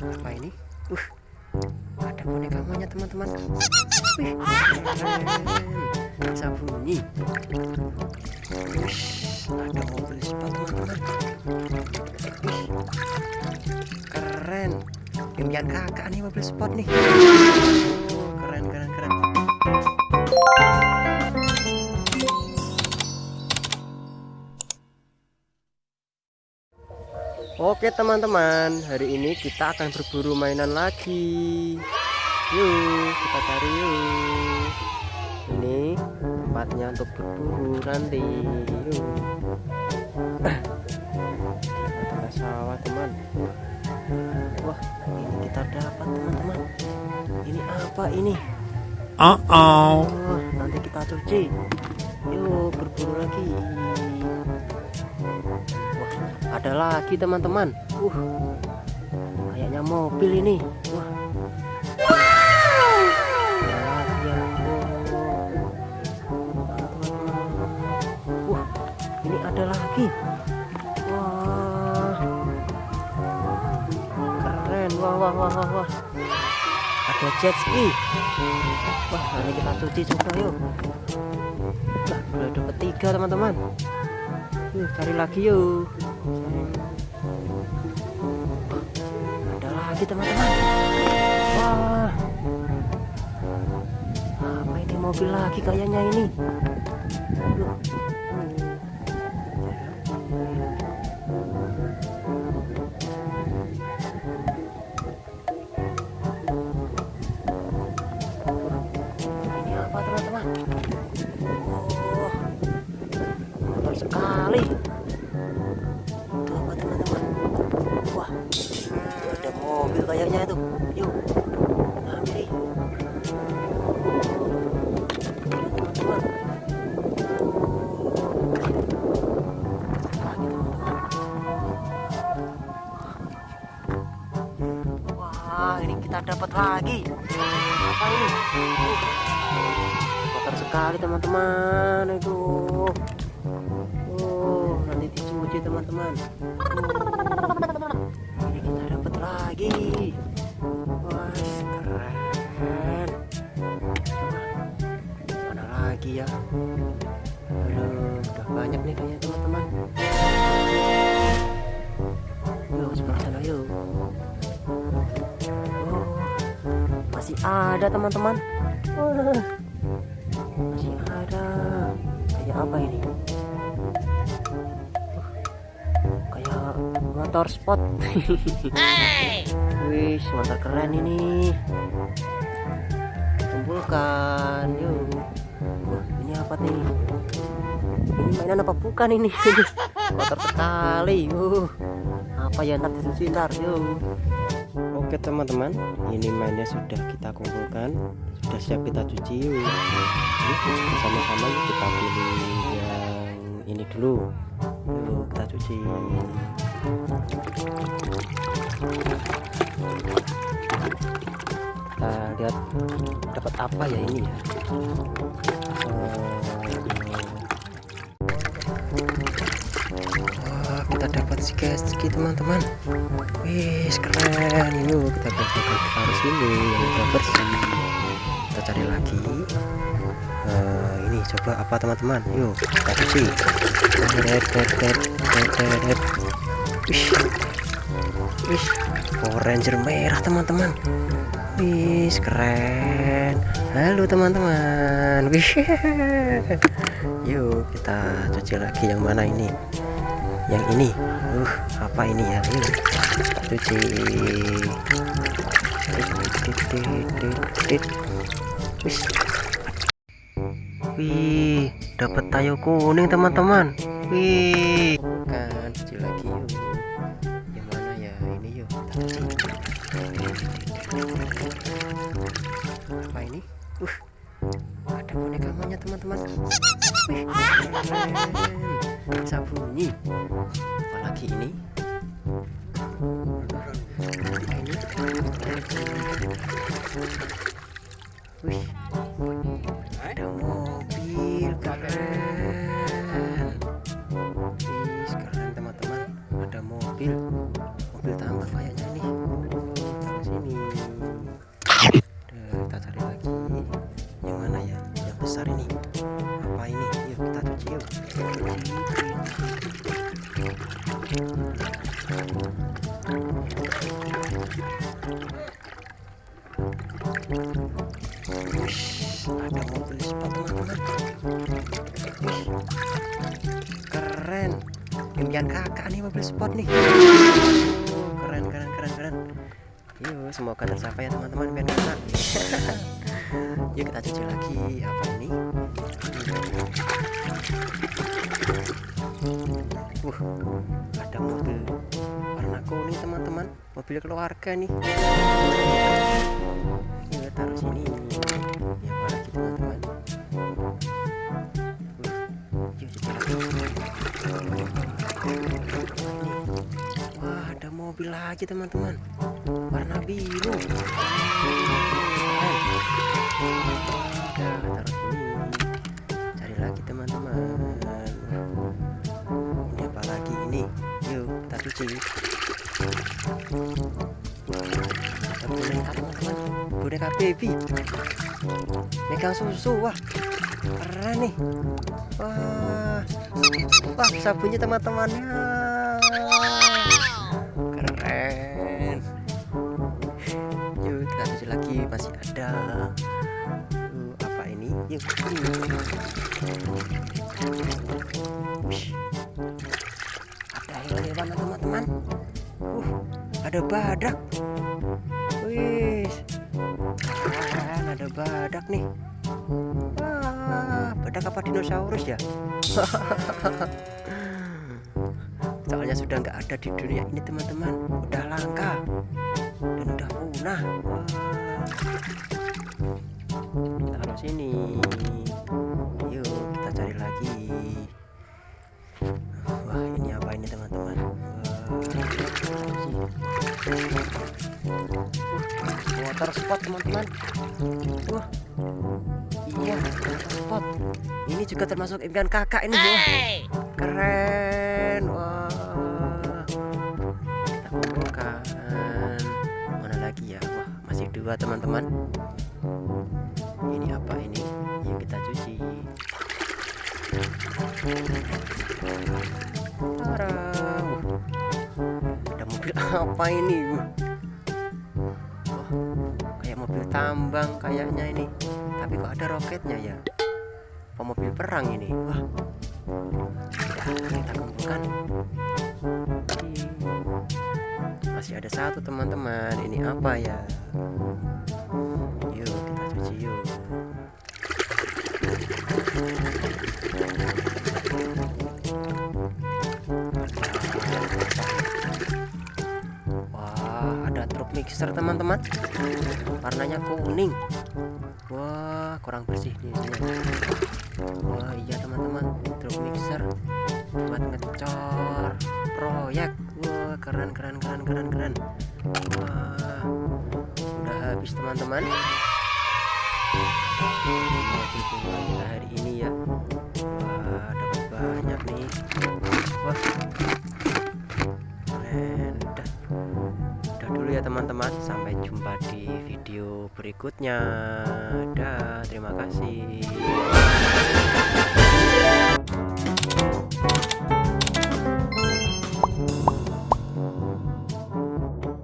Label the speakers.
Speaker 1: apa ini. Uh ada boneka monyet teman-teman. Wih. Keren bisa bunyi. Ush, ada mobil sport teman-teman. Keren. Impian kakak nih mobil sport nih. Oh, keren keren keren Oke teman-teman, hari ini kita akan berburu mainan lagi. Yuk, kita cari yuk. Ini tempatnya untuk berburu nanti. Yuk. Ada sawah teman. Wah, ini kita dapat teman-teman. Ini apa ini?
Speaker 2: Uh oh.
Speaker 1: Oh, nanti kita cuci. Yuk, berburu lagi. Ada lagi teman-teman. Uh, kayaknya mobil ini. Wah. Ini ada lagi. Wah. Keren. Wah, wah, wah, wah. Ada jet ski. Wah, nanti kita cuci juga yuk. Nah, udah dapat tiga teman-teman. Yuk, cari lagi yuk. Ada lagi teman-teman. Wah. Apa ini mobil lagi kayaknya ini? Loh. Kayaknya itu. Yuk. Wah, ini kita dapat lagi. Apa ini? Kotor sekali teman-teman. Itu. Oh, nanti dicuci teman-teman. Lagi. Wah, keren. Mana lagi ya? Aduh, udah banyak nih kayaknya teman-teman. Yuk, sebelah sana yuk. Oh, masih ada teman-teman. Masih ada. Kayak apa ini? Motor sport wih motor keren ini. Kumpulkan yuk. Wah, ini apa nih? Ini mainan apa bukan ini? Motor sekali uh apa ya ntar disusun ntar yuk. Oke teman-teman ini mainnya sudah kita kumpulkan. Sudah siap kita cuci yuk. Yuk, sama-sama yuk kita pilih yang ini dulu yuk kita cuci kita lihat dapat apa ya ini ya Wah, kita dapat si ski teman-teman. Wih, keren. Yuk kita bersihkan harus ini yang udah bersih. Kita cari lagi. Eh, ini coba apa teman-teman? Yuk kita cuci. Wih, wih, Power Ranger merah teman-teman. Wih, keren. Halo teman-teman. Wih, yuk kita cuci lagi yang mana ini? Yang ini. Uh, apa ini ya? Kita cuci. Wih, Wih, dapat tayo kuning teman-teman. Wih, kan cuci lagi yuk. Yang mana ya? Ini yuk. Apa ini? Uh, ada boneka monyet teman-teman. Bisa bunyi. Apalagi ini? Wih, besar ini. Apa ini? Yuk kita cuci yuk. Ada mobil sepatu keren. Impian kakak nih mobil sport nih. Oh, keren keren keren keren. Yuk semoga tercapai ya teman-teman impian kakak. yuk kita cuci lagi apa ini? Uh ada mobil warna kuning teman-teman. Mobil keluarga nih. Yuk taruh sini. Ya lagi teman-teman. Wah, ada mobil lagi teman-teman. Warna biru. Keren. Udah, taruh. Cari lagi teman-teman. Ini apa lagi ini? Yuk, kita cuci. Boneka baby. Susu. Wah, keren nih. Wah, wah sabunnya teman-temannya ada badak. Wih ada badak nih. Wah badak apa dinosaurus ya? Soalnya sudah nggak ada di dunia ini teman-teman. Udah langka. Dan udah punah. Wah. taruh sini water spot teman-teman. Wah. Iya water spot. Ini juga termasuk impian kakak ini wah keren. Wah. Kita kumpulkan mana lagi ya? Wah masih dua teman-teman. Ini apa ini yuk kita cuci? Tara. Apa ini Wah. Wah, kayak mobil tambang kayaknya ini. Tapi kok ada roketnya ya? Apa mobil perang ini? Wah ya, kita kumpulkan. Ih, masih ada satu teman-teman. Ini apa ya? Yuk kita cuci yuk mixer teman-teman. Warnanya kuning. Wah kurang bersih nih wah iya teman-teman. Truk mixer buat ngecor proyek. Wah keren keren keren keren keren. Wah udah habis teman-teman. Hari ini ya. Wah dapat banyak nih. Wah keren ya teman-teman. Sampai jumpa di video berikutnya. Dah terima kasih